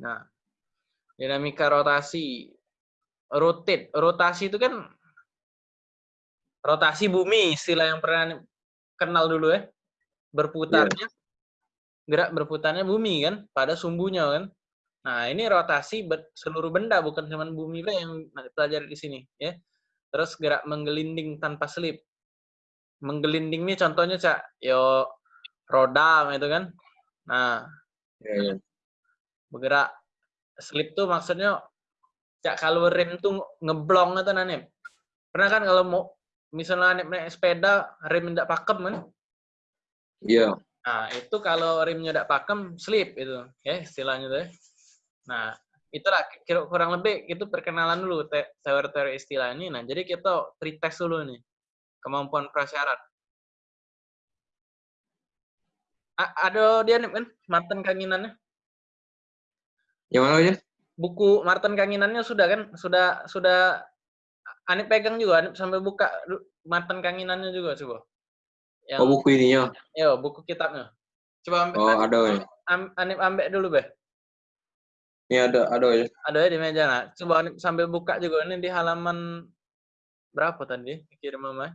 Nah, dinamika rotasi. Rotate. Rotasi itu kan rotasi bumi, istilah yang pernah kenal dulu ya. Berputarnya, yeah. gerak berputarnya bumi kan, pada sumbunya kan. Nah, ini rotasi seluruh benda, bukan cuma bumi lah yang pelajari di sini. ya. Terus gerak menggelinding tanpa selip. Menggelinding ini contohnya, Cak, yo roda itu kan. Nah, yeah, yeah. Bergerak. Slip tuh maksudnya cak kalau rem tuh ngeblong atau nanti pernah kan kalau mau misalnya naik, naik sepeda rem tidak pakem kan? Iya. Yeah. nah itu kalau remnya tidak pakem slip itu. Ya istilahnya tuh ya. nah itulah kira kurang lebih itu perkenalan dulu teori-teori istilah ini. Nah jadi kita pretest dulu nih kemampuan prasyarat. Ada dia nih kan? Martin kanginannya yang mana aja? Buku Martin Kanginannya sudah kan? Sudah sudah Anip pegang juga, Anip sampai buka Martin Kanginannya juga coba. Yang, oh buku ininya? Ya buku kitabnya. Coba ambil. Oh Anip, ada ya. Anip ambek dulu be. Ini ada ada ya. Ada ya di meja nah. Coba Anip sambil buka juga ini di halaman berapa tadi? Kirim mama.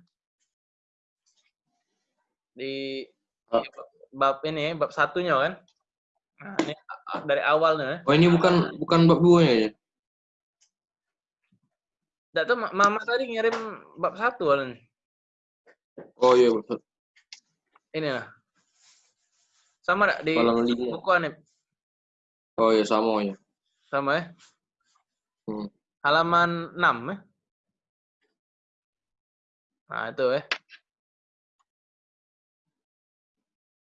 Di, oh. di bab ini bab satunya kan. Nah, ini dari awalnya. Oh, ini bukan bukan bab dua ya? Tidak tuh mama tadi ngirim bab satu awalnya. Oh iya betul. Ini lah. Sama gak di buku Anip? Oh iya sama ya. Sama ya? Hmm. Halaman 6 ya? Nah itu ya.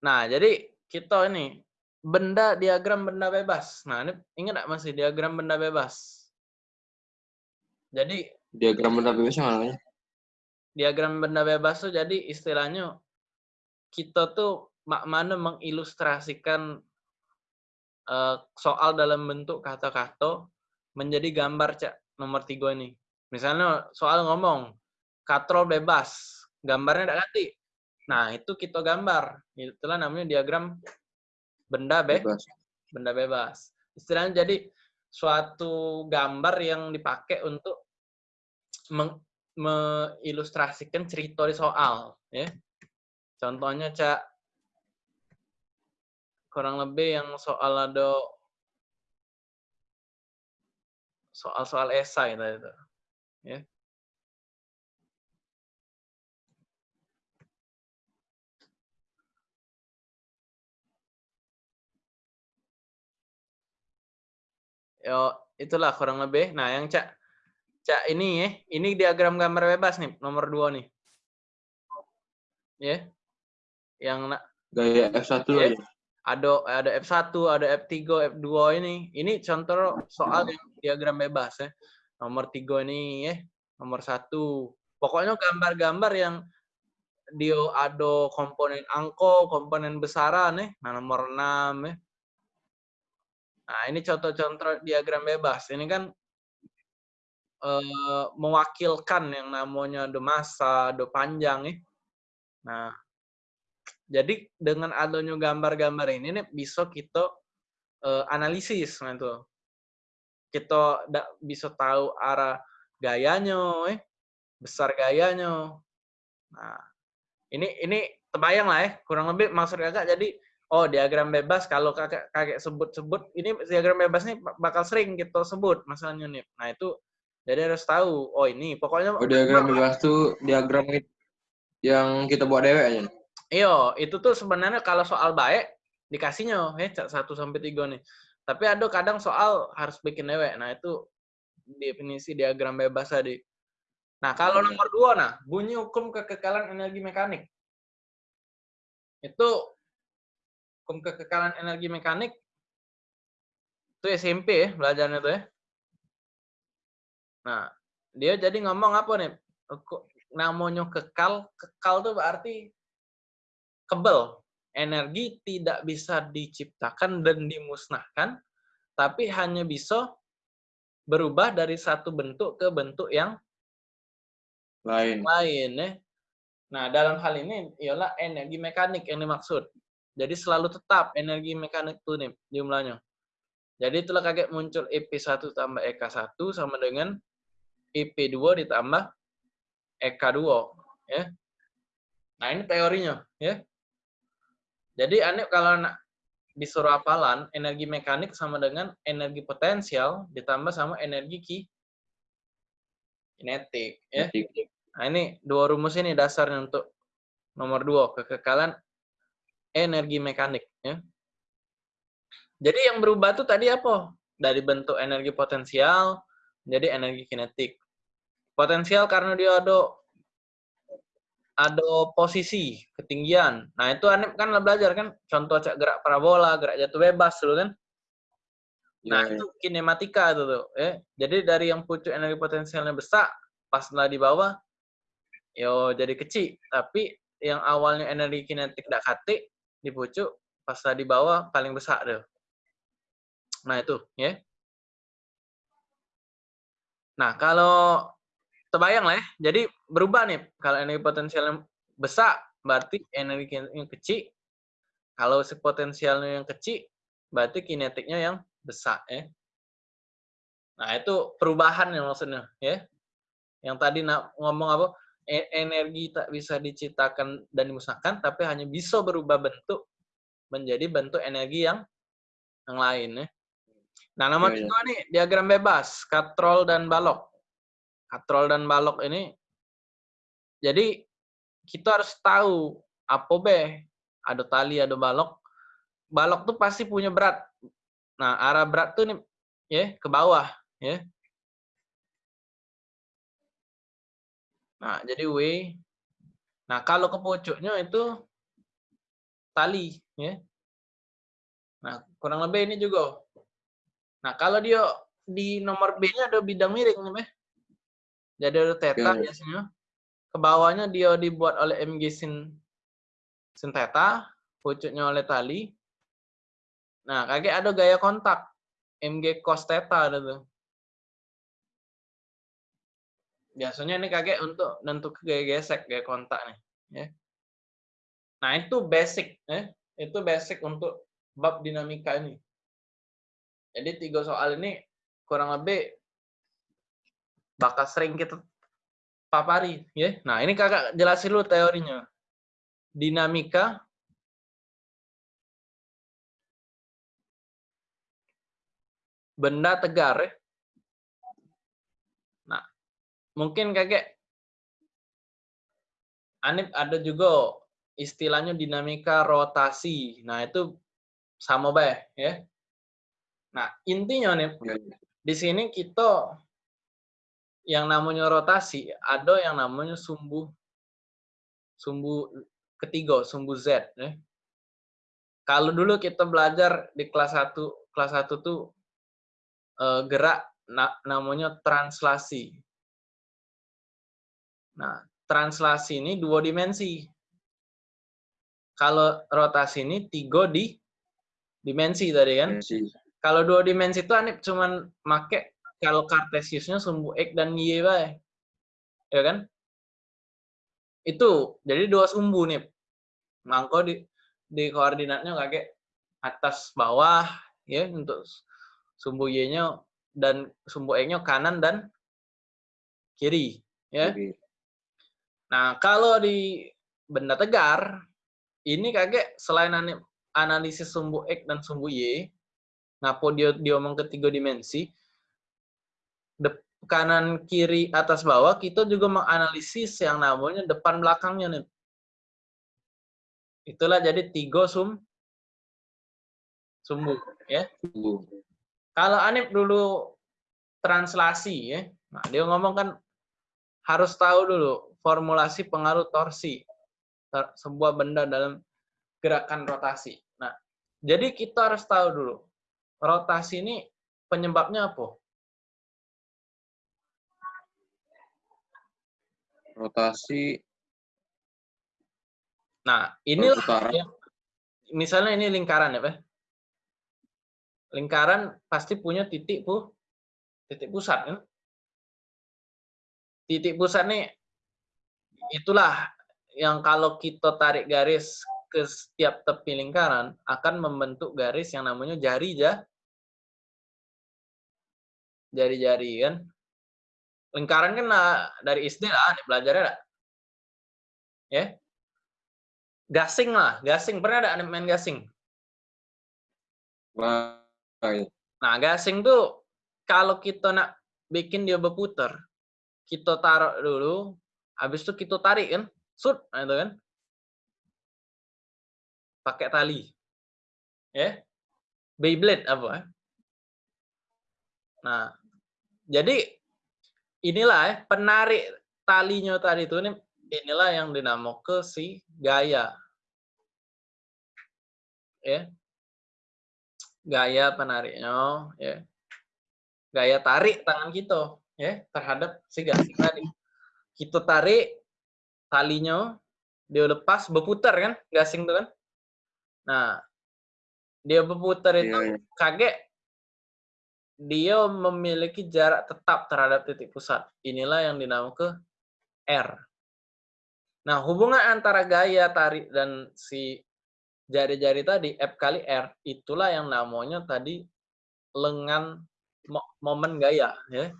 Nah jadi kita ini benda diagram benda bebas. Nah, ini ingat nggak masih diagram benda bebas? Jadi diagram benda bebas yang mana? Diagram benda bebas tuh jadi istilahnya kita tuh mak mana mengilustrasikan uh, soal dalam bentuk kata-kata menjadi gambar cak nomor tiga ini. Misalnya soal ngomong katrol bebas, gambarnya tidak ganti. Nah itu kita gambar, itulah namanya diagram benda be bebas. benda bebas. Istilahnya jadi suatu gambar yang dipakai untuk mengilustrasikan cerita di soal, ya. Contohnya cak kurang lebih yang soal ada soal-soal esai itu, ya. Yo, itulah kurang lebih. Nah, yang Cak Cak ini ya, ini diagram gambar bebas nih, nomor dua nih. Ya. Yeah. Yang gaya F1 yeah. aja. Ada ada F1, ada F3, F2 ini. Ini contoh soal yang diagram bebas ya. Nomor tiga ini ya, nomor satu. Pokoknya gambar-gambar yang dia ada komponen angko, komponen besaran nih. Nah, nomor 6 ya. Nah, ini contoh-contoh diagram bebas. Ini kan uh, mewakilkan yang namanya do masa, do panjang nih. Nah, jadi dengan adanya gambar-gambar ini nih bisa kita uh, analisis nah itu. Kita bisa tahu arah gayanya, eh, besar gayanya. Nah, ini ini terbayang lah ya, kurang lebih maksud kakak jadi oh diagram bebas kalau kakek kakek sebut-sebut ini diagram bebas nih bakal sering kita sebut masalahnya nih. Nah itu jadi harus tahu. Oh ini pokoknya. Oh diagram bebas tuh diagram yang kita buat dewek aja. Iya itu tuh sebenarnya kalau soal baik dikasihnya ya satu sampai tiga nih. Tapi ada kadang soal harus bikin dewek. Nah itu definisi diagram bebas tadi. Nah kalau nomor dua nah bunyi hukum kekekalan energi mekanik itu hukum kekekalan energi mekanik itu SMP ya belajarnya tuh ya. Nah, dia jadi ngomong apa nih? Namanya kekal, kekal tuh berarti kebel. Energi tidak bisa diciptakan dan dimusnahkan, tapi hanya bisa berubah dari satu bentuk ke bentuk yang lain. Lain ya. Nah, dalam hal ini ialah energi mekanik yang dimaksud. Jadi selalu tetap energi mekanik itu nih jumlahnya. Jadi itulah kaget muncul EP1 tambah EK1 sama dengan EP2 ditambah EK2. Ya. Nah ini teorinya. ya. Jadi aneh kalau nak disuruh hafalan, energi mekanik sama dengan energi potensial ditambah sama energi ki kinetik. Ya. Nah ini dua rumus ini dasarnya untuk nomor dua kekekalan energi mekanik. Ya. Jadi yang berubah tuh tadi apa? Dari bentuk energi potensial menjadi energi kinetik. Potensial karena dia ada ada posisi, ketinggian. Nah, itu Anip kan belajar kan, contoh cak gerak parabola, gerak jatuh bebas dulu kan. Nah, ya, itu kinematika itu tuh, ya. Jadi dari yang pucuk energi potensialnya besar, pas lah di bawah, yo jadi kecil. Tapi yang awalnya energi kinetik tidak kate, di pucuk, pas di bawah paling besar tuh. Nah, itu, ya. Nah, kalau terbayang lah ya. Jadi berubah nih. Kalau energi potensialnya besar, berarti energi yang kecil. Kalau si potensialnya yang kecil, berarti kinetiknya yang besar ya. Nah, itu perubahan yang maksudnya ya. Yang tadi ngomong apa? E, energi tak bisa diciptakan dan dimusnahkan, tapi hanya bisa berubah bentuk menjadi bentuk energi yang yang lain ya. Nah, nomor ya, kedua nih diagram bebas, katrol dan balok. Katrol dan balok ini jadi kita harus tahu apa be ada tali ada balok. Balok tuh pasti punya berat. Nah arah berat tuh nih ya ke bawah ya nah jadi w nah kalau ke pucuknya itu tali ya nah kurang lebih ini juga nah kalau dia di nomor B nya ada bidang miring nih jadi ada theta yeah. biasanya. Ke bawahnya dia dibuat oleh mg sin sin theta, pucuknya oleh tali. Nah, kayak ada gaya kontak mg cos theta ada tuh. Biasanya ini kayak untuk nentuk gaya gesek, gaya kontak nih, ya. Nah, itu basic, ya. Itu basic untuk bab dinamika ini. Jadi tiga soal ini kurang lebih bakal sering kita papari ya. Nah, ini Kakak jelasin dulu teorinya. Dinamika benda tegar ya. Mungkin kakek Anip ada juga istilahnya dinamika rotasi. Nah, itu sama baik ya. Nah, intinya nih iya, iya. di sini kita yang namanya rotasi ada yang namanya sumbu sumbu ketiga sumbu Z ya. Kalau dulu kita belajar di kelas 1 kelas 1 tuh eh, gerak na, namanya translasi. Nah, translasi ini dua dimensi. Kalau rotasi ini tiga di dimensi tadi kan. Dimensi. Kalau dua dimensi itu aneh cuman make kalau kartesiusnya sumbu X dan Y baik. Ya kan? Itu. Jadi dua sumbu nih. Mangko di di koordinatnya kayak atas bawah ya untuk sumbu Y-nya dan sumbu X-nya kanan dan kiri ya. Nah, kalau di benda tegar ini kaget selain analisis sumbu X dan sumbu Y, ngapo dia diomong ketiga dimensi, kanan kiri atas bawah kita juga menganalisis yang namanya depan belakangnya nih. Itulah jadi tiga sum sumbu ya. Kalau Anip dulu translasi ya. Nah, dia ngomong kan harus tahu dulu formulasi pengaruh torsi sebuah benda dalam gerakan rotasi. Nah, jadi kita harus tahu dulu rotasi ini penyebabnya apa? rotasi nah inilah yang, misalnya ini lingkaran ya pak lingkaran pasti punya titik pu titik pusat kan titik pusat nih itulah yang kalau kita tarik garis ke setiap tepi lingkaran akan membentuk garis yang namanya jari ja jari-jari kan. Lingkaran kan nah, dari SD lah, belajarnya lah. Ya. Gasing lah, gasing. Pernah ada main gasing? Iya. Nah, gasing tuh kalau kita nak bikin dia berputar, kita taruh dulu, habis itu kita tarik kan, sud, nah itu kan. Pakai tali. Ya. Beyblade apa? Nah, jadi inilah ya, penarik talinya tadi itu nih inilah yang dinamo ke si gaya. Ya. Gaya penariknya, ya. Gaya tarik tangan kita, ya, terhadap si gasing tadi. Kita tarik talinya, dia lepas berputar kan, gasing itu kan. Nah, dia berputar itu Iya, iya. kaget dia memiliki jarak tetap terhadap titik pusat. Inilah yang dinamakan R. Nah, hubungan antara gaya tarik dan si jari-jari tadi, F kali R, itulah yang namanya tadi lengan mo- momen gaya. ya.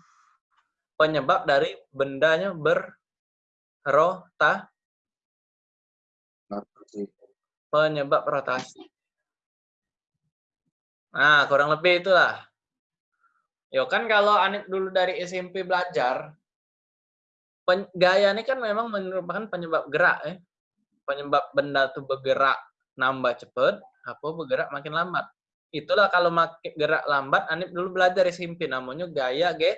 Penyebab dari bendanya berrota, penyebab rotasi. Nah, kurang lebih itulah. Yo kan kalau Anip dulu dari SMP belajar, gaya ini kan memang merupakan penyebab gerak ya. Penyebab benda itu bergerak nambah cepat, apa bergerak makin lambat. Itulah kalau makin gerak lambat, Anip dulu belajar SMP namanya gaya ge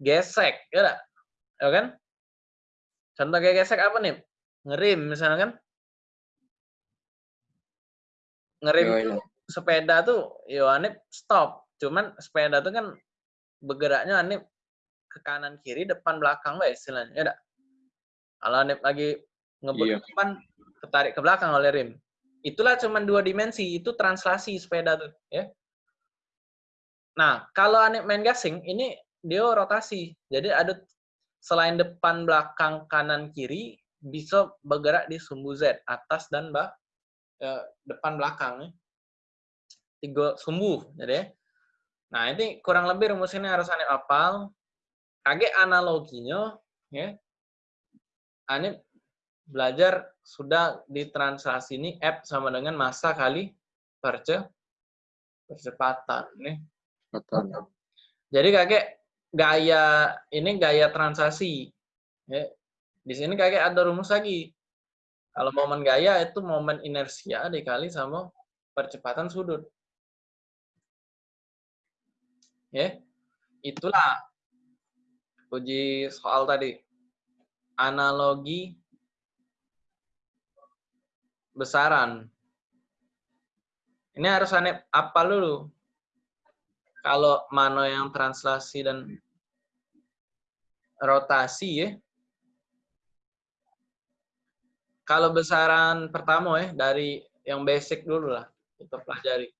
gesek, ya tak? Ya kan? Contoh gaya gesek apa nih? Ngerim misalnya kan? Ngerim itu iya. sepeda tuh, yo Anip stop. Cuman sepeda tuh kan bergeraknya Anip ke kanan kiri, depan belakang lah istilahnya, ya tak? Kalau Anip lagi ngebut Iya. ke depan, ketarik ke belakang oleh rim. Itulah cuman dua dimensi, itu translasi sepeda tuh, ya. Nah, kalau Anip main gasing, ini dia rotasi. Jadi ada selain depan, belakang, kanan, kiri, bisa bergerak di sumbu Z, atas dan bah, eh, depan, belakang. Ya. Tiga sumbu. Jadi, ya. nah ini kurang lebih rumus ini harus Anip hafal. Kaget analoginya, ya. Belajar sudah di translasi ini F sama dengan massa kali perce percepatan nih. Jadi kakek gaya ini gaya translasi. Ya. Di sini kakek ada rumus lagi. Kalau momen gaya itu momen inersia dikali sama percepatan sudut. Ya. Itulah uji soal tadi. Analogi besaran. Ini harus aneh apa dulu? Kalau mana yang translasi dan rotasi ya. Kalau besaran pertama ya dari yang basic dulu lah kita pelajari.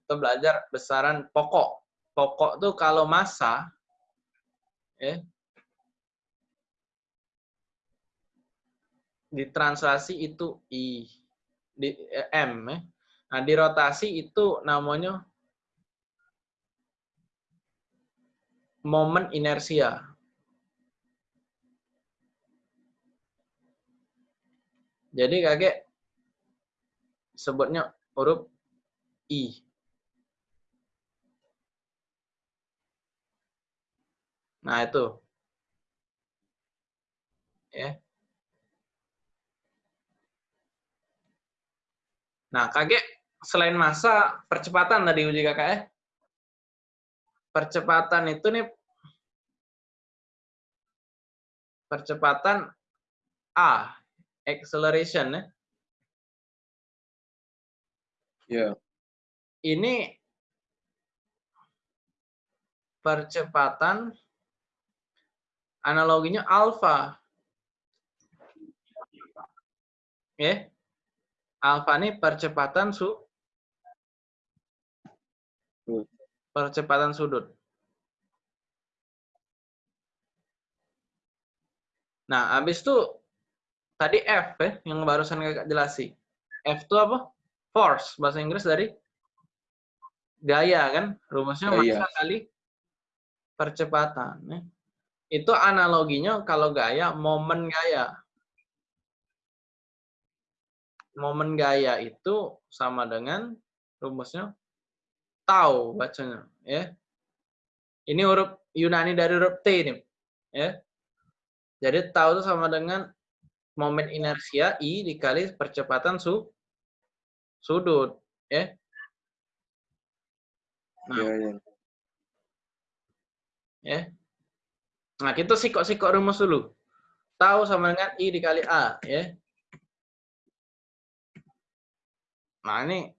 Kita belajar besaran pokok. Pokok tuh kalau massa ya ditranslasi itu i di eh, m ya. Nah, di rotasi itu namanya momen inersia. Jadi kakek sebutnya huruf I. Nah, itu. Ya. Nah, kakek selain masa, percepatan tadi uji kakak ya. Percepatan itu nih percepatan A, acceleration ya. Iya. Ini percepatan analoginya alfa. Ya. Alfa ini percepatan su. Percepatan sudut. Nah, habis itu tadi F ya, yang barusan kakak jelasi. F itu apa? Force, bahasa Inggris dari gaya kan? Rumusnya Gaya. massa kali percepatan. Ya. Itu analoginya kalau gaya, momen gaya. Momen gaya itu sama dengan rumusnya tau bacanya. ya. Ini huruf Yunani dari huruf T ini. Ya. Jadi tau itu sama dengan momen inersia I dikali percepatan su sudut. Ya. Nah, Iya, iya. ya. Nah, kita sikok-sikok rumus dulu. Tahu sama dengan I dikali A, ya. Nah, ini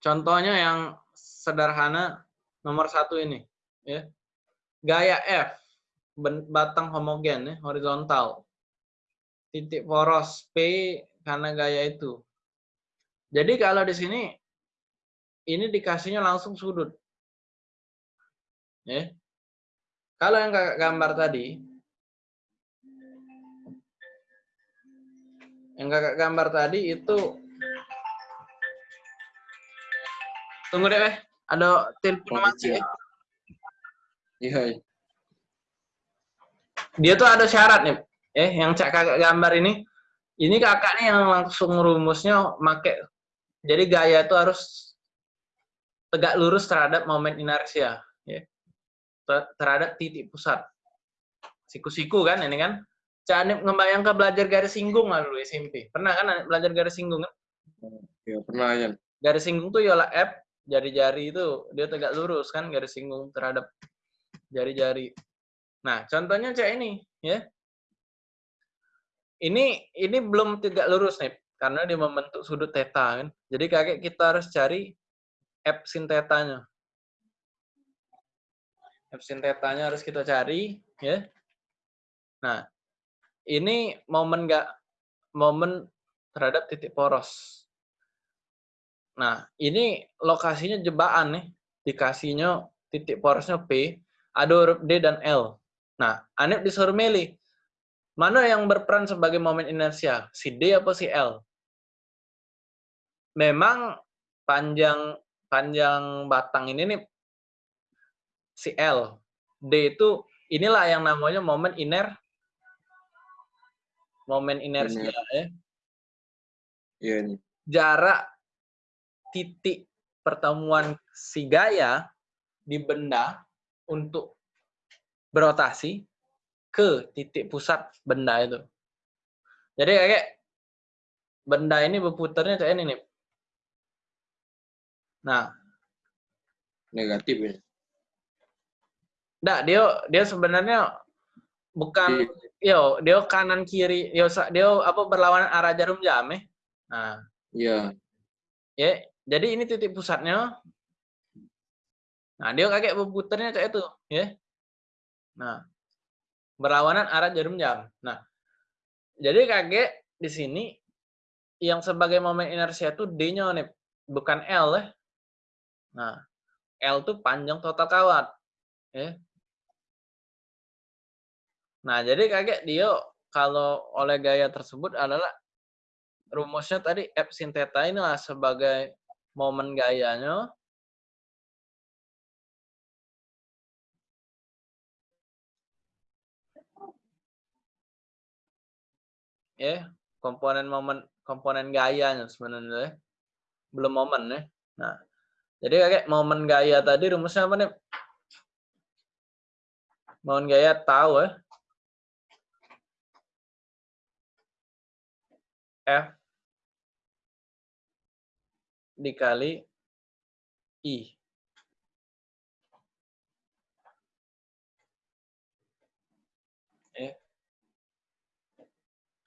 contohnya yang sederhana nomor satu ini, ya. Gaya F, batang homogen, ya, horizontal. Titik poros P karena gaya itu. Jadi kalau di sini ini dikasihnya langsung sudut. Ya. Kalau yang kakak gambar tadi, yang kakak gambar tadi itu, tunggu deh, eh. ada telepon Oh, masih. iya. Iya. Dia tuh ada syarat nih, eh, yang cak kakak gambar ini, ini kakak nih yang langsung rumusnya make, jadi gaya itu harus tegak lurus terhadap momen inersia, ya. Ter- terhadap titik pusat. Siku-siku kan ini kan. Cak Anip ngebayang ke belajar garis singgung lah dulu SMP. Pernah kan Anip belajar garis singgung kan? Iya, pernah ya. Garis singgung tuh ialah F, jari-jari itu dia tegak lurus kan garis singgung terhadap jari-jari. Nah, contohnya cak ini, ya. Ini ini belum tegak lurus nih karena dia membentuk sudut theta kan. Jadi kakek kita harus cari F sin theta-nya. F sin theta-nya harus kita cari, ya. Nah, ini momen nggak momen terhadap titik poros. Nah, ini lokasinya jebakan nih. Dikasihnya titik porosnya P, ada huruf D dan L. Nah, Anip disuruh milih. Mana yang berperan sebagai momen inersia? Si D apa si L? Memang panjang panjang batang ini nih si L. D itu inilah yang namanya momen iner momen inersia ya. Iya, nih. Jarak titik pertemuan si gaya di benda untuk berotasi ke titik pusat benda itu. Jadi kayak benda ini berputarnya kayak ini nih. Nah, Negatif ya. enggak dia dia sebenarnya bukan Iya. yo dia kanan kiri yo dia apa berlawanan arah jarum jam eh. Nah, Iya. ya jadi ini titik pusatnya. Nah, dia kakek berputarnya kayak itu, ya. Nah, berlawanan arah jarum jam. Nah, jadi kakek di sini yang sebagai momen inersia itu D-nya nih, bukan L ya. Nah, L itu panjang total kawat. Ya. Nah, jadi kakek dia kalau oleh gaya tersebut adalah rumusnya tadi F sin theta inilah sebagai momen gayanya. Ya komponen momen komponen gayanya sebenarnya. Ya. belum momen ya. Nah jadi kakek momen gaya tadi rumusnya apa nih? Momen gaya tahu ya? F dikali I.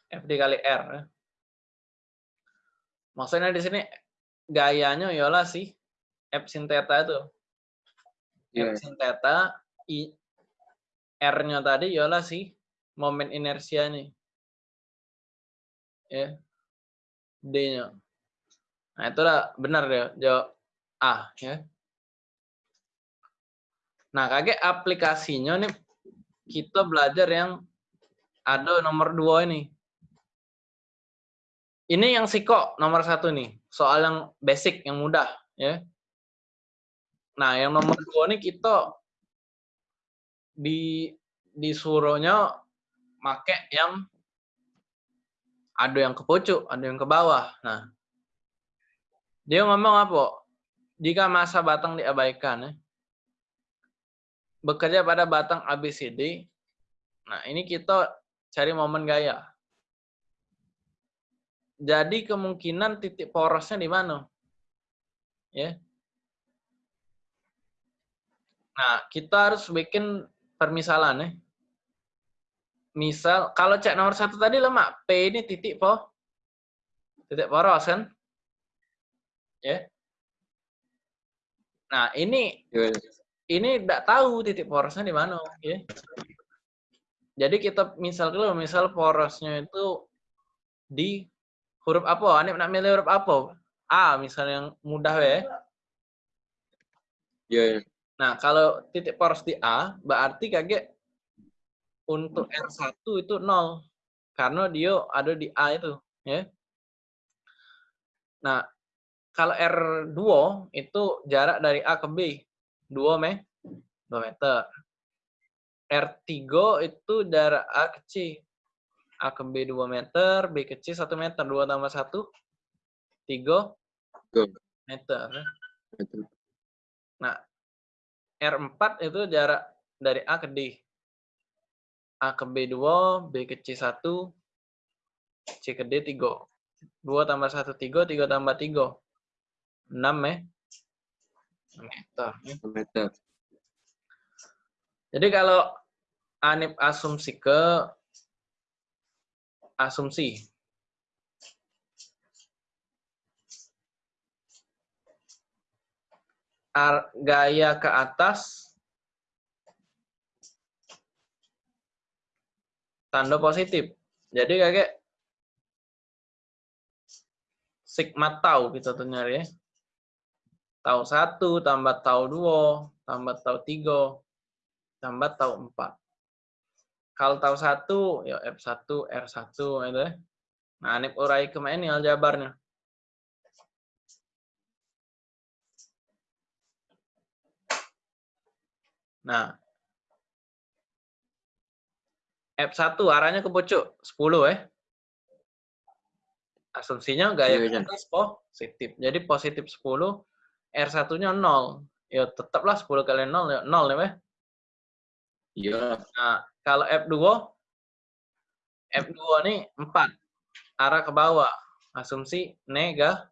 F dikali R ya. Maksudnya di sini gayanya ialah si F sin theta itu. Iya. F sin theta I R-nya tadi ialah si momen inersia nih. Ya. D-nya. Nah, itulah benar ya jawab A ya. Nah, kakek aplikasinya nih kita belajar yang ada nomor dua ini. Ini yang siko nomor satu nih, soal yang basic, yang mudah, ya. Nah, yang nomor dua ini kita di disuruhnya make yang ada yang ke pucuk, ada yang ke bawah. Nah, dia ngomong apa? Jika masa batang diabaikan, ya, bekerja pada batang ABCD. Nah, ini kita cari momen gaya. Jadi kemungkinan titik porosnya di mana? Ya. Nah, kita harus bikin permisalan ya. Misal, kalau cek nomor satu tadi lemak, P ini titik po, titik poros kan? Ya. Nah, ini Ya. ini tidak tahu titik porosnya di mana, ya. Jadi kita misal dulu, misal porosnya itu di huruf apa? Anip nak milih huruf apa? A, misalnya yang mudah ya. Ya, ya. Nah, kalau titik poros di A, berarti kaget untuk R1 itu 0. Karena dia ada di A itu. ya. Nah, kalau R2 itu jarak dari A ke B. 2 me 2 meter. R3 itu jarak A ke C. A ke B 2 meter, B ke C 1 meter. 2 tambah 1, 3 Tiga. meter. Nah, R4 itu jarak dari A ke D. A ke B 2, B ke C 1, C ke D 3. 2 tambah 1, 3, 3 tambah 3. 6 ya. Meter. meter. Jadi kalau Anip asumsi ke asumsi. Ar- gaya ke atas tanda positif. Jadi kayak sigma tau kita tuh nyari ya. Tau 1 tambah tau 2 tambah tau 3 tambah tau 4. Kalau tahu satu, ya F1, R1, itu ya. Nah, ini urai ke mana ini aljabarnya? Nah, F1 arahnya ke pucuk, 10 ya. Asumsinya gaya Iya, ke Jan. atas positif. Jadi positif 10, R1-nya 0. Ya tetaplah 10 kali 0, ya 0 ya. Iya. Nah, kalau F2, F2 ini 4. Arah ke bawah. Asumsi nega,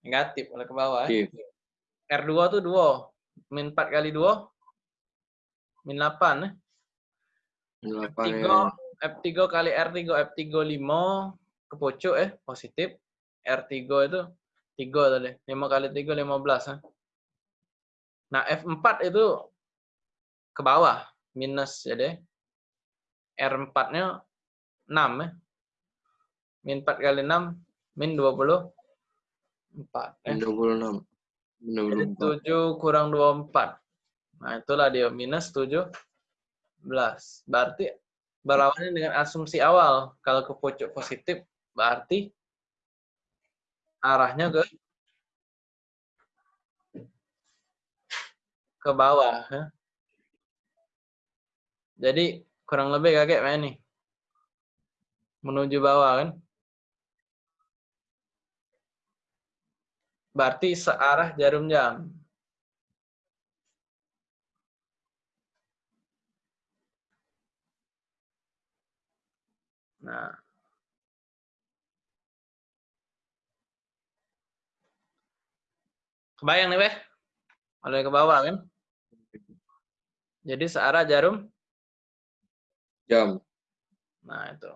negatif oleh ke bawah. ya. Oke. R2 tuh 2. Min 4 kali 2, min 8. ya. Delapan F3, ya. F3 kali R3, F3 5 ke pucuk ya, positif. R3 itu 3 tadi. 5 kali 3, 15. ya. Nah, F4 itu ke bawah, minus jadi R4-nya 6 ya. Min 4 kali 6, min 24. Ya. Dua puluh enam. Dua puluh Jadi empat. 7 kurang 24. Nah, itulah dia minus 17. Berarti berlawanan dengan asumsi awal. Kalau ke pucuk positif, berarti arahnya ke ke bawah. Jadi kurang lebih kakek main nih. Menuju bawah kan. Berarti searah jarum jam. Nah. Kebayang nih, Beh? Oleh ke bawah kan? Jadi searah jarum. Jam. Nah, itu.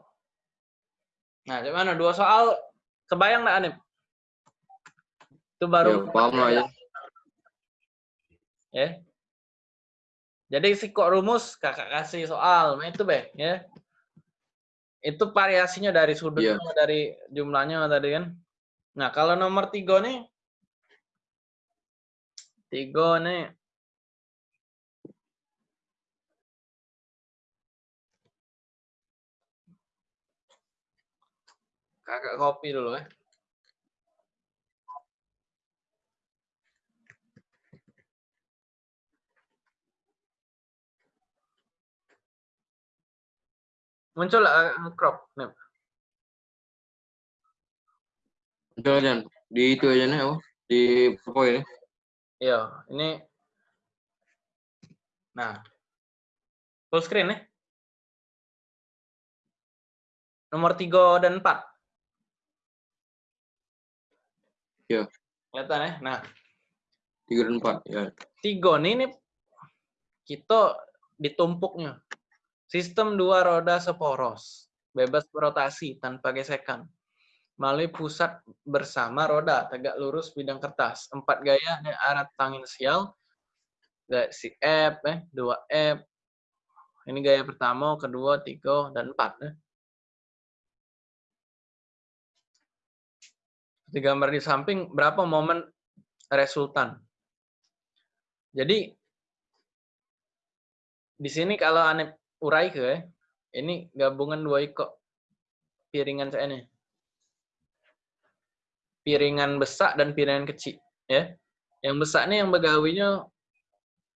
Nah, gimana? Dua soal kebayang nggak, Anip? Itu Ya, baru paham lah ya. ya. Jadi si kok rumus kakak kasih soal, nah itu Beh, ya. Itu variasinya dari sudutnya, Iya. dari jumlahnya tadi kan. Nah, kalau nomor tiga nih, Tiga nih. Kakak kopi dulu ya. Eh. muncul uh, crop nih muncul di itu aja nih di poin ya Iya, ini. Nah. Full screen nih. Nomor 3 dan 4. Iya. Kelihatan ya? Nah, Tiga dan empat. Ya. tiga nih, ini kita ditumpuknya. Sistem dua roda seporos, bebas berotasi tanpa gesekan. Melalui pusat bersama roda, tegak lurus bidang kertas. Empat gaya dan arah tangensial. Si F, eh, dua F. Ini gaya pertama, kedua, tiga, dan empat. Eh. Di gambar di samping, berapa momen resultan. Jadi, di sini kalau aneh urai ke, ini gabungan dua ikut piringan saya ini. Piringan besar dan piringan kecil. ya. Yang besar ini yang begawinya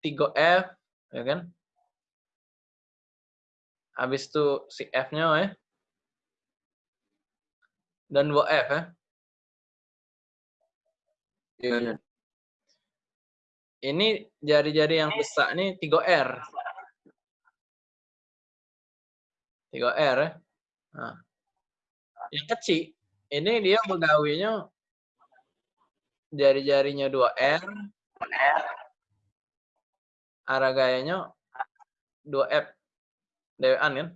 3F, ya kan? Habis itu si F-nya ya. Dan 2F ya. Iya, iya. Ini jari-jari yang besar ini 3R. 3R ya. Nah. Yang kecil, ini dia begawinya jari-jarinya 2R. Arah gayanya 2F. Dewan kan?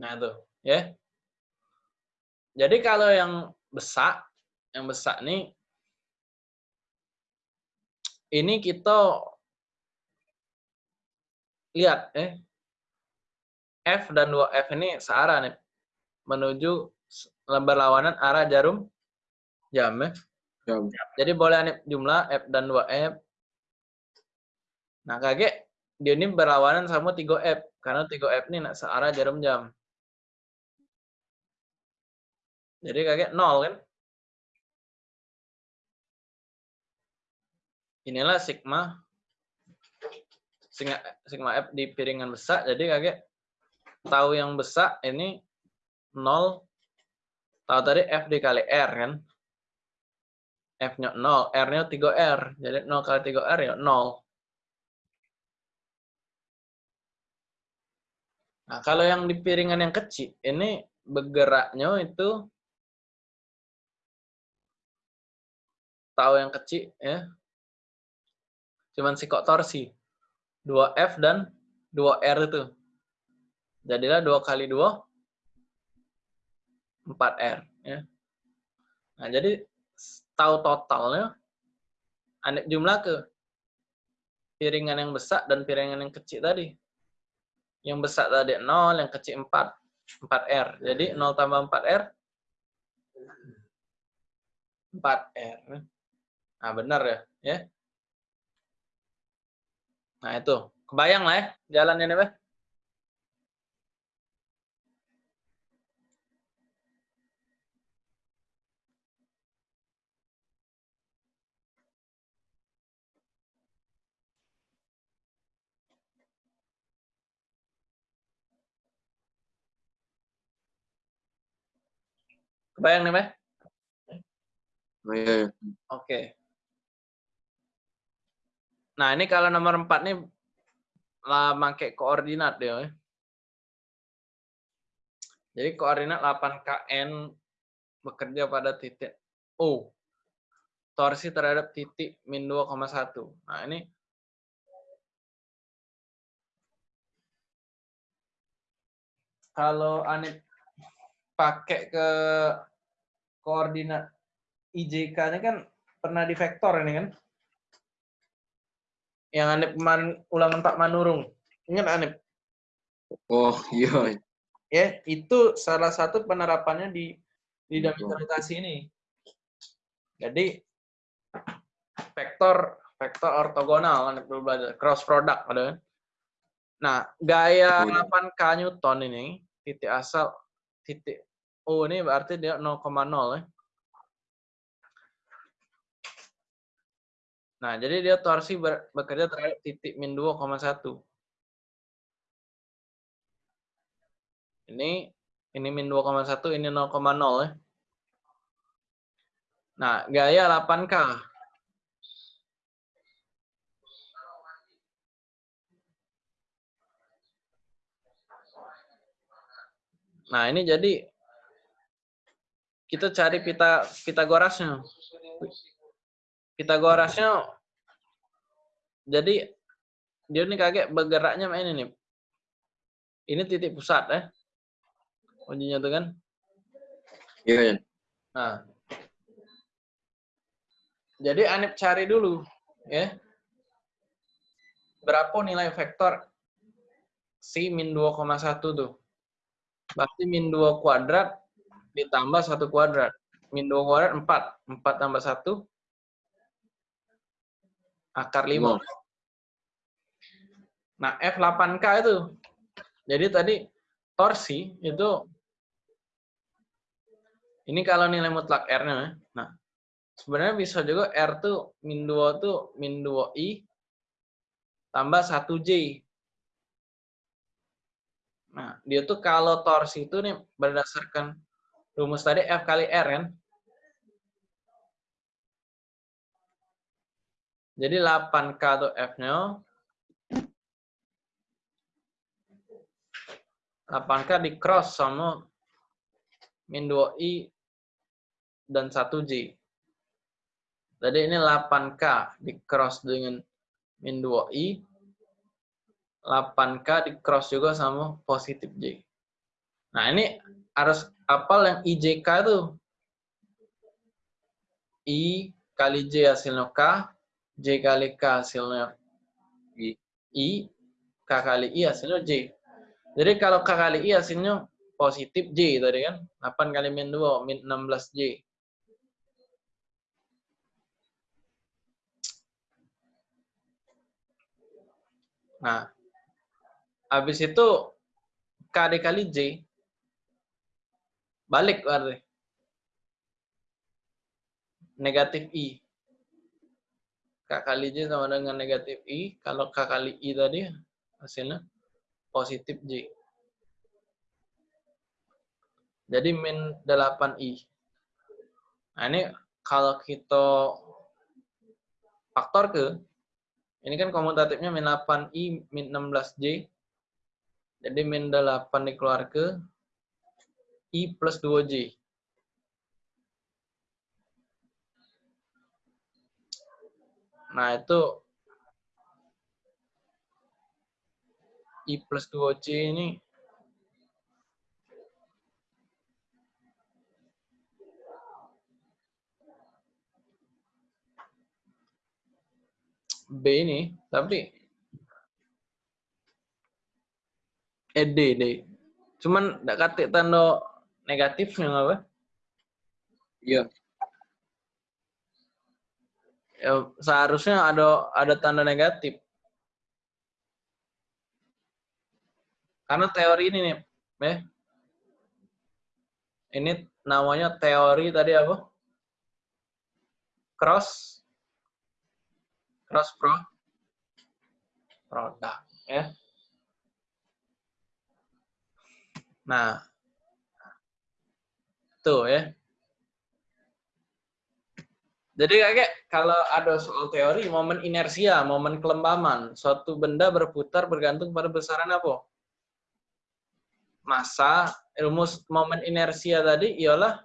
Nah, tuh. Ya. Jadi kalau yang besar, yang besar nih, ini kita lihat eh F dan 2F ini searah nih menuju berlawanan arah jarum jam ya. Jam. Jadi boleh nih jumlah F dan 2F. Nah, kaget dia ini berlawanan sama 3F karena 3F ini nak searah jarum jam. Jadi kaget nol kan? Inilah sigma sigma, sigma F di piringan besar. Jadi kaget tahu yang besar ini 0 tahu tadi F dikali R kan F-nya 0 R-nya 3R jadi 0 kali 3R ya 0 nah kalau yang di piringan yang kecil ini bergeraknya itu tahu yang kecil ya cuman sikok torsi 2F dan 2R itu Jadilah 2 kali 2, 4R. Ya. Nah, jadi tahu totalnya, aneh jumlah ke piringan yang besar dan piringan yang kecil tadi. Yang besar tadi 0, yang kecil 4. 4R. Jadi 0 tambah 4R, 4R. Nah, benar ya. ya. Nah, itu. Kebayang lah ya jalannya nih, Pak. Kebayang nih, Meh? Oh, iya, iya. Oke. Nah, ini kalau nomor 4 nih lah pakai koordinat dia. Ya. Jadi koordinat 8 KN bekerja pada titik O. Torsi terhadap titik min 2,1. Nah, ini kalau aneh pakai ke koordinat IJK-nya kan pernah di vektor ini kan? Yang Anip kemarin ulangan Pak Manurung. Ingat Anip? Oh, iya. Ya, itu salah satu penerapannya di di rotasi ini. Jadi vektor vektor ortogonal Anip dulu belajar cross product ada kan? Nah, gaya 8K Newton ini titik asal titik O ini berarti dia 0,0 ya. Nah, jadi dia torsi ber, bekerja terhadap titik min 2,1. Ini ini min 2,1, ini 0,0 ya. Nah, gaya 8K. Nah, ini jadi kita cari pita Pitagorasnya. Pitagorasnya jadi dia ini kaget bergeraknya ini nih. Ini titik pusat ya. Ujinya tuh kan. Iya, Jan. Nah. Jadi Anip cari dulu ya. Berapa nilai vektor si min 2,1 tuh? Berarti min 2 kuadrat ditambah 1 kuadrat. Min 2 kuadrat 4. 4 tambah 1 akar 5. Nah, F8K itu. Jadi tadi torsi itu ini kalau nilai mutlak R-nya. Nah, sebenarnya bisa juga R tuh min 2 tuh min 2I tambah 1J. Nah, dia tuh kalau torsi itu nih berdasarkan rumus tadi F kali R kan. Jadi 8K tuh F-nya 8K di cross sama min 2i dan 1j. Jadi ini 8K di cross dengan min 2i. 8K di cross juga sama positif j. Nah ini harus apal yang IJK itu. I kali J hasilnya K, J kali K hasilnya I, K kali I hasilnya J. Jadi kalau K kali I hasilnya positif J tadi kan. 8 kali min 2, min 16 J. Nah, habis itu K dikali J, balik berarti. Negatif I. K kali J sama dengan negatif I. Kalau K kali I tadi hasilnya positif J. Jadi min 8I. Nah ini kalau kita faktor ke, ini kan komutatifnya min 8I, min 16J. Jadi min 8 dikeluar ke I plus 2J. Nah itu I plus 2C ini B ini, tapi eh D, D. Cuman tidak katik tanda negatifnya apa? Iya. Ya, seharusnya ada ada tanda negatif. Karena teori ini nih, ya. Ini namanya teori tadi apa? Cross cross pro produk, ya. Nah, tuh ya. Jadi kakek, kalau ada soal teori, momen inersia, momen kelembaman, suatu benda berputar bergantung pada besaran apa? Masa, rumus momen inersia tadi ialah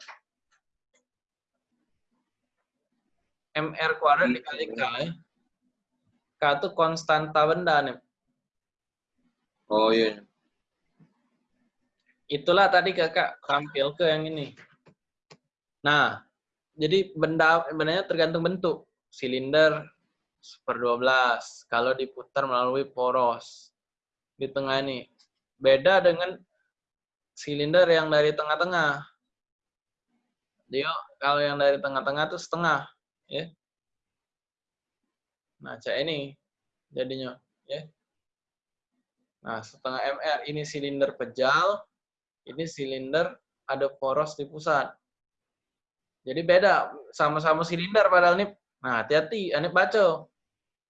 mr kuadrat dikali k. Ya. K itu konstanta benda nih. Oh iya. Itulah tadi kakak tampil ke yang ini. Nah, jadi benda bendanya tergantung bentuk. Silinder per 12 kalau diputar melalui poros di tengah ini. Beda dengan silinder yang dari tengah-tengah. Dia kalau yang dari tengah-tengah itu setengah, ya. Nah, cek ini jadinya, ya. Nah, setengah MR ini silinder pejal, ini silinder ada poros di pusat. Jadi beda, sama-sama silinder padahal nih. Nah, hati-hati, ini baca.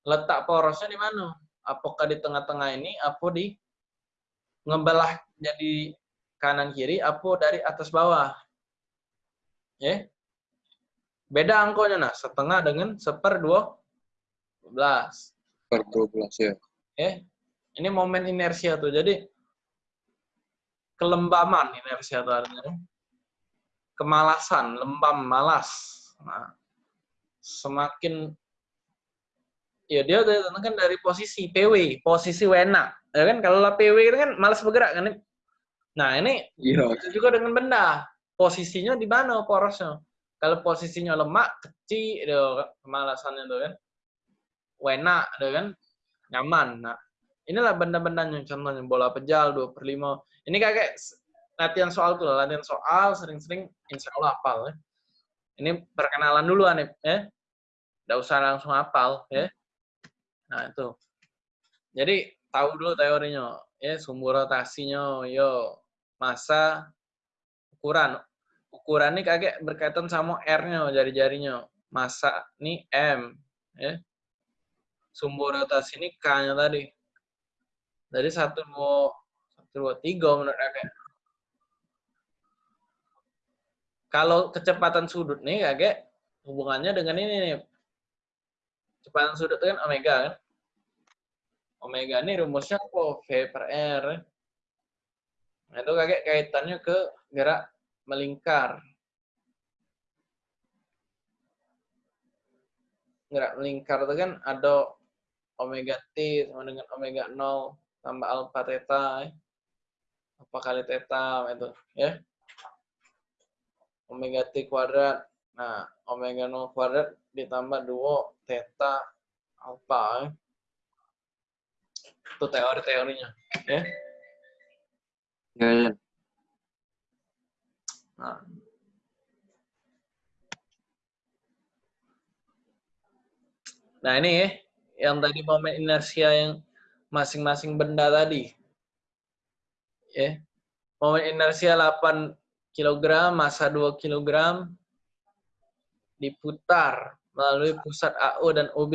Letak porosnya di mana? Apakah di tengah-tengah ini, apa di ngebelah jadi kanan kiri, apo dari atas bawah. Ya. Beda angkonya nah, setengah dengan seper dua belas. Per 12 ya. Ya. Ini momen inersia tuh. Jadi kelembaman inersia tuh artinya. Kemalasan, lembam, malas. Nah, semakin ya dia kan dari posisi PW, posisi wena. Ya kan kalau lah PW itu kan malas bergerak kan. Nah, ini Iya. itu juga dengan benda. Posisinya di mana porosnya? Kalau posisinya lemak, kecil, itu kemalasannya tuh kan. Wena, itu kan. Nyaman. Nah, inilah benda-bendanya. Contohnya bola pejal, 2 per 5. Ini kayak latihan soal tuh, latihan soal sering-sering insya Allah hafal. Ya. Ini perkenalan dulu, Anip. Ya. Nggak usah langsung hafal. Ya. Nah, itu. Jadi, tahu dulu teorinya. Ya, sumbu rotasinya, yo, masa, ukuran. Ukuran ini kaget berkaitan sama R-nya, jari-jarinya. Masa ini M. Ya. Sumbu rotasi ini K-nya tadi. Jadi satu dua satu dua tiga menurut kakek. Kalau kecepatan sudut nih kakek hubungannya dengan ini nih. Kecepatan sudut itu kan omega kan. Omega ini rumusnya kok V per R. Nah, itu kakek kaitannya ke gerak melingkar. Gerak melingkar itu kan ada omega t sama dengan omega 0 tambah alpha theta ya. apa kali theta itu ya omega t kuadrat nah omega 0 kuadrat ditambah 2 theta alpha ya. itu teori-teorinya ya Ya, ya. nah Nah ini ya, yang tadi momen inersia yang masing-masing benda tadi. Ya. Momen inersia 8 kg, massa 2 kg diputar melalui pusat AO dan OB.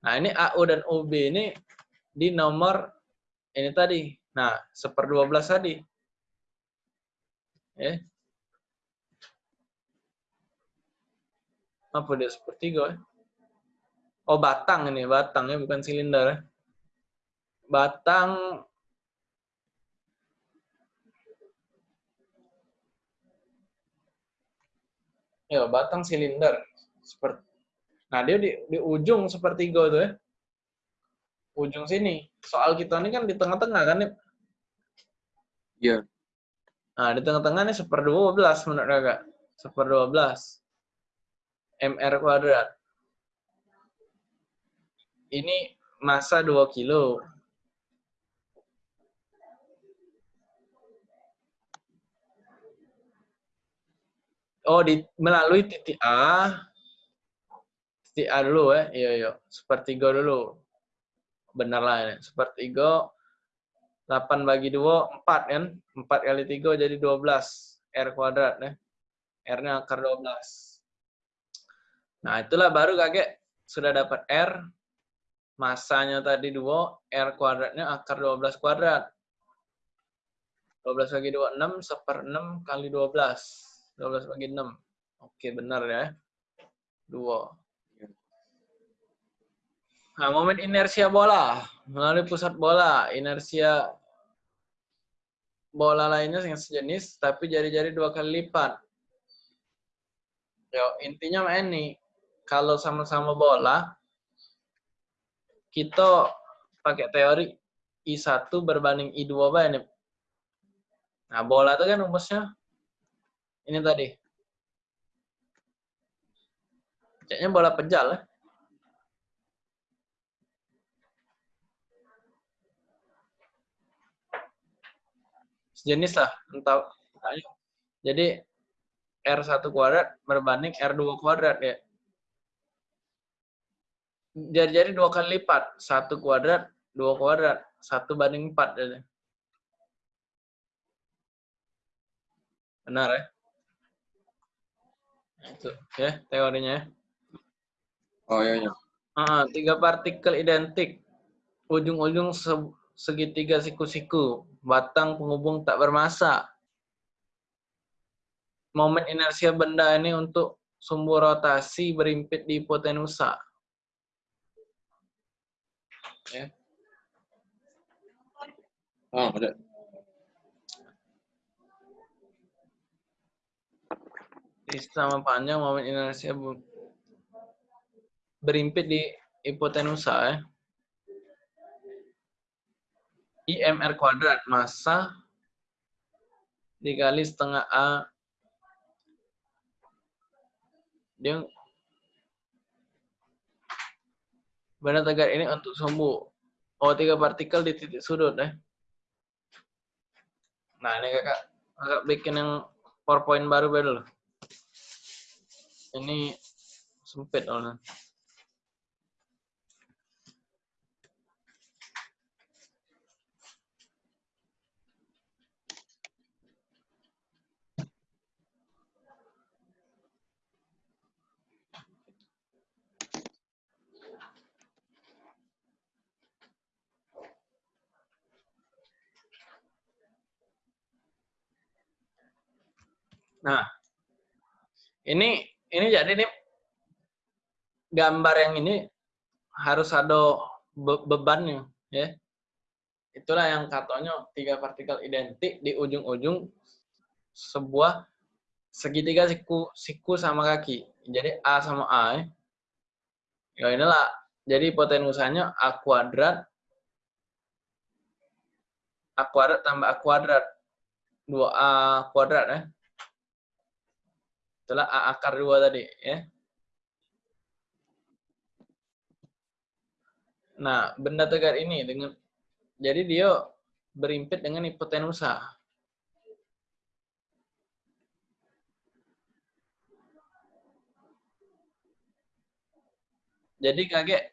Nah, ini AO dan OB ini di nomor ini tadi. Nah, seper 12 tadi. Ya. Apa dia sepertiga ya? Oh, batang ini, batang ya, bukan silinder. ya. Batang Ya, batang silinder. Seperti Nah, dia di, di ujung sepertiga tuh ya. Ujung sini. Soal kita ini kan di tengah-tengah kan, Nip? Iya. Nah, di tengah-tengah ini seper 12 menurut kakak. Seper 12. MR kuadrat. Ini massa 2 kilo. Oh, di, melalui titik A. Titik A dulu ya. Iya, iya. Sepertiga dulu. Benar lah ini. Sepertiga. 8 bagi 2, 4 kan? 4 kali 3 jadi 12. R kuadrat ya. R-nya akar 12. Nah, itulah baru kakek sudah dapat R. Masanya tadi 2, R kuadratnya akar 12 kuadrat. 12 bagi 2, 6, seper 6 kali 12. 12 bagi 6. Oke, benar ya. 2. Nah, momen inersia bola. Melalui pusat bola. Inersia bola lainnya yang sejenis, tapi jari-jari dua kali lipat. Yo, intinya ini. Kalau sama-sama bola, kita pakai teori I1 berbanding I2 apa ini? Nah, bola itu kan rumusnya ini tadi. Kayaknya bola pejal ya. Sejenis lah, entah. Jadi R1 kuadrat berbanding R2 kuadrat ya. Jadi-jadi dua kali lipat. Satu kuadrat, dua kuadrat. Satu banding empat. Jadi. Benar ya? Itu ya teorinya ya. Oh iya, iya. Ah, tiga partikel identik. Ujung-ujung se- segitiga siku-siku, batang penghubung tak bermassa. Momen inersia benda ini untuk sumbu rotasi berimpit di hipotenusa. Ya. Oh, ada. Sama panjang momen inersia berimpit di hipotenusa ya. IMR kuadrat massa dikali setengah A dia benda tegar ini untuk sumbu O3 partikel di titik sudut ya. Nah ini kakak kakak bikin yang PowerPoint baru dulu. Ini sempit soalnya. Nah, ini ini jadi nih gambar yang ini harus ada be bebannya, ya. Itulah yang katanya tiga partikel identik di ujung-ujung sebuah segitiga siku siku sama kaki. Jadi A sama A. Ya, ya inilah. Jadi hipotenusanya A kuadrat A kuadrat tambah A kuadrat 2A kuadrat ya itulah A akar 2 tadi ya. Nah, benda tegar ini dengan jadi dia berimpit dengan hipotenusa. Jadi kaget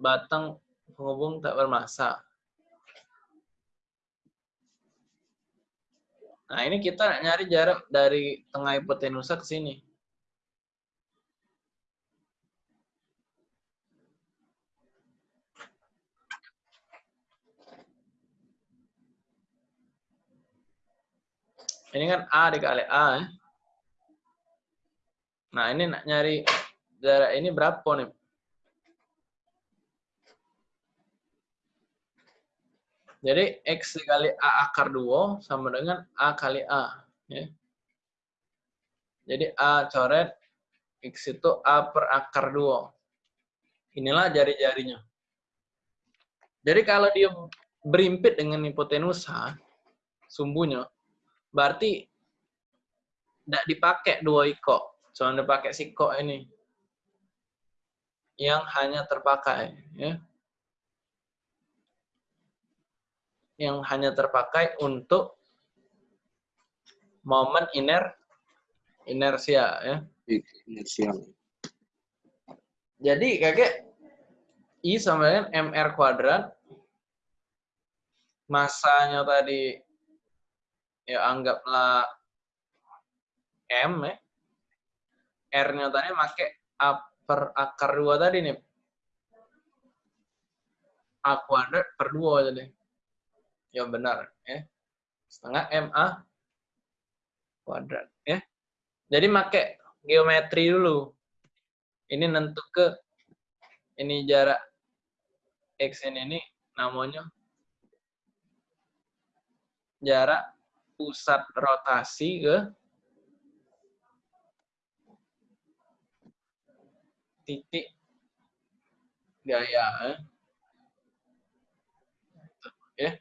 batang penghubung tak bermassa. Nah, ini kita nyari jarak dari tengah hipotenusa ke sini. Ini kan A dikali A. Ya. Nah, ini nyari jarak ini berapa nih? Jadi X dikali A akar 2 sama dengan A kali A. Ya. Jadi A coret, X itu A per akar 2. Inilah jari-jarinya. Jadi kalau dia berimpit dengan hipotenusa, sumbunya, berarti tidak dipakai dua iko. Cuma dipakai siko ini. Yang hanya terpakai. Ya. Yang hanya terpakai untuk momen iner inersia ya. Inersia. Jadi kakek I sama dengan MR kuadrat masanya tadi ya anggaplah M ya. R-nya tadi pakai A per akar 2 tadi nih. A kuadrat per 2 jadi yang benar ya. Setengah ma kuadrat ya. Jadi make geometri dulu. Ini nentu ke ini jarak x ini, namanya jarak pusat rotasi ke titik gaya eh. ya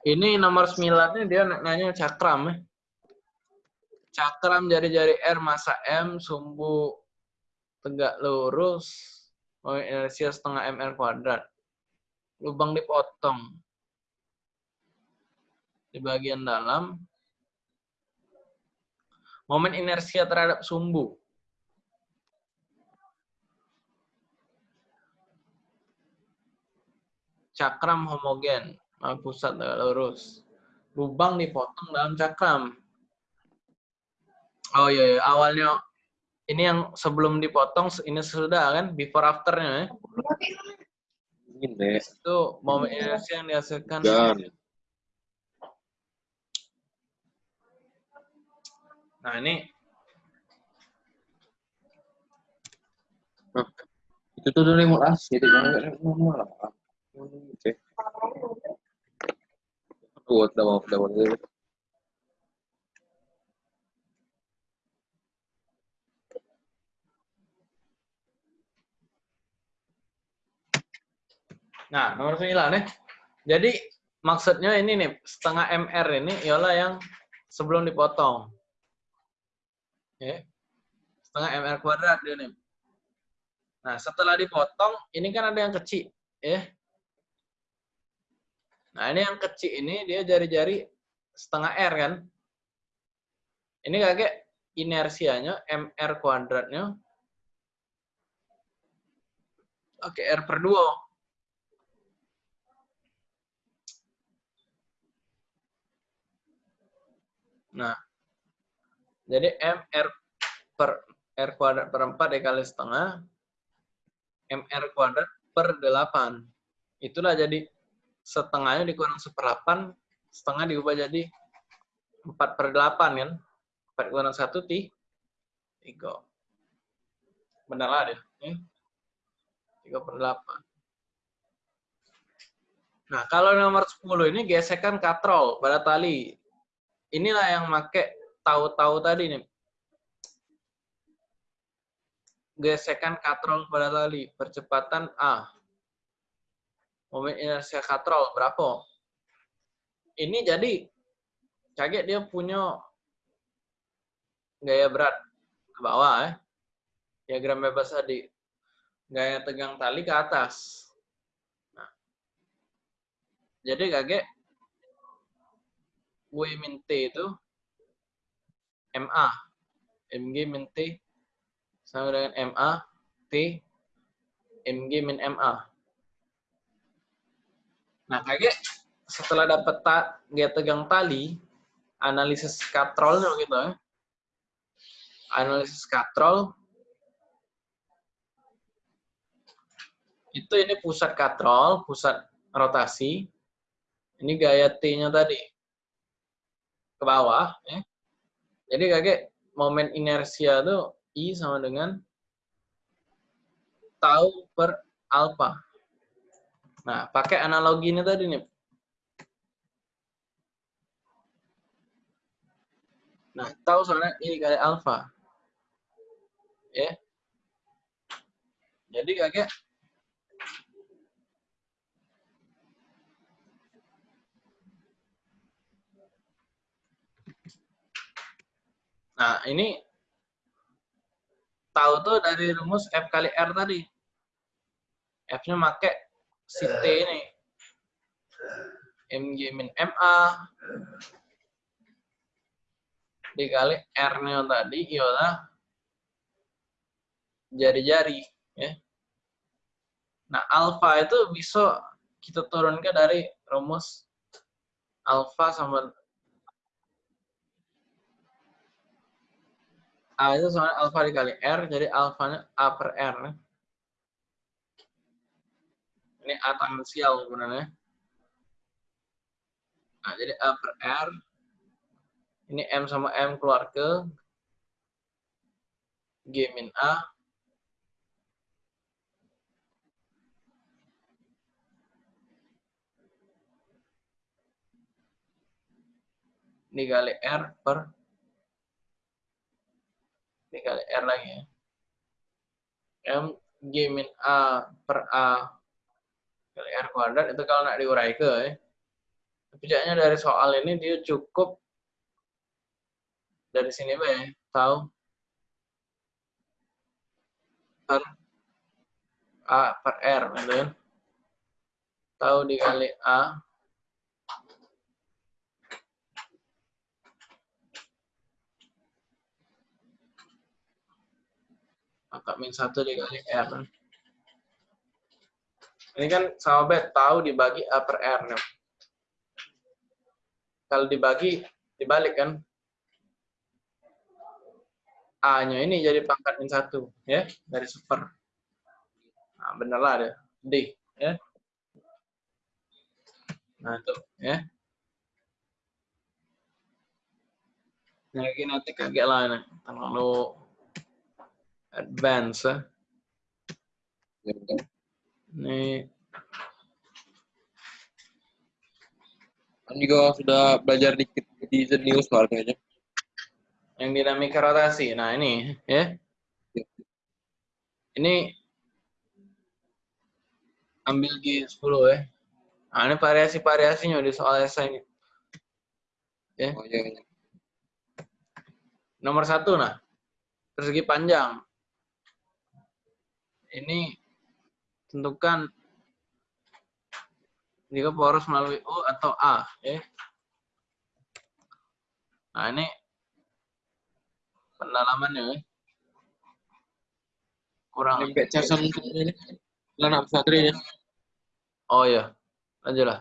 Ini nomor 9 dia nanya cakram ya. Cakram jari-jari R masa M, sumbu tegak lurus, inersia setengah MR kuadrat. Lubang dipotong. Di bagian dalam. Momen inersia terhadap sumbu. Cakram homogen. Ah, pusat tegak lurus. Lubang dipotong dalam cakram. Oh iya, iya. awalnya ini yang sebelum dipotong, ini sudah kan, before afternya ya. Ini. Itu momen inersi yang dihasilkan. Dan. Nah ini Nah, itu tuh dari mulai jadi kan normal. Oke. Mau, udah mau. Nah, nomor 9 nih. Jadi maksudnya ini nih, setengah MR ini ialah yang sebelum dipotong. Setengah MR kuadrat dia nih. Nah, setelah dipotong, ini kan ada yang kecil. Ya. Nah, ini yang kecil ini dia jari-jari setengah R kan. Ini kakek inersianya MR kuadratnya. Oke, R per 2. Nah, jadi MR per R kuadrat per 4 dikali setengah, MR kuadrat per 8. Itulah jadi setengahnya dikurang seperapan, setengah diubah jadi 4 per 8 kan. 4 kurang 1, ti, 3. Benar lah deh. Ya. 3 per 8. Nah, kalau nomor 10 ini gesekan katrol pada tali inilah yang make tahu-tahu tadi nih. Gesekan katrol pada tali, percepatan A. Momen inersia katrol berapa? Ini jadi kaget dia punya gaya berat ke bawah ya. Diagram bebas tadi. Gaya tegang tali ke atas. Nah. Jadi kaget W min T itu MA. MG min T sama dengan MA, T, MG min MA. Nah, kayak setelah dapat ta, gaya tegang tali, analisis katrolnya gitu ya. Analisis katrol, itu ini pusat katrol, pusat rotasi. Ini gaya T-nya tadi ke bawah. Ya. Jadi kakek momen inersia itu I sama dengan tau per alfa. Nah, pakai analogi ini tadi nih. Nah, tahu soalnya I kali alfa. Ya. Jadi kakek Nah, ini tahu tuh dari rumus F kali R tadi. F-nya make si T ini. MG min MA dikali R-nya tadi ialah jari-jari. Ya. Nah, alfa itu bisa kita turunkan dari rumus alfa sama A itu sama alfa dikali R, jadi alfanya A per R. Ini A tangensial sebenarnya. Nah, jadi A per R. Ini M sama M keluar ke G min A. Dikali R per dikali R lagi ya. M G min A per A kali R kuadrat itu kalau nak diurai ke ya. Tapi jadinya dari soal ini dia cukup dari sini ya, tahu per A per R gitu kan. Tahu dikali A maka min satu dikali R. Ini kan sama bet tahu dibagi A per R. Nih. kalau dibagi dibalik kan A-nya ini jadi pangkat min satu ya dari super. Nah, bener lah ada D ya. Nah itu ya. Nah, ini nanti kaget lah nih. Terlalu advance ya. Ya, betul. Ini Kan juga sudah belajar dikit di Zenius kemarin kayaknya. yang dinamika rotasi. Nah, ini ya. Ya. Ini ambil G10 ya. Nah, ini variasi-variasinya di soal esai ini. Ya. Oh iya, iya. Nomor satu, nah. Persegi panjang. Ini tentukan jika poros melalui U atau A. Ya. Nah, ini pendalamannya. Ya. Kurang. Ini. Lah nak pesantren ya. Oh iya. Aja lah.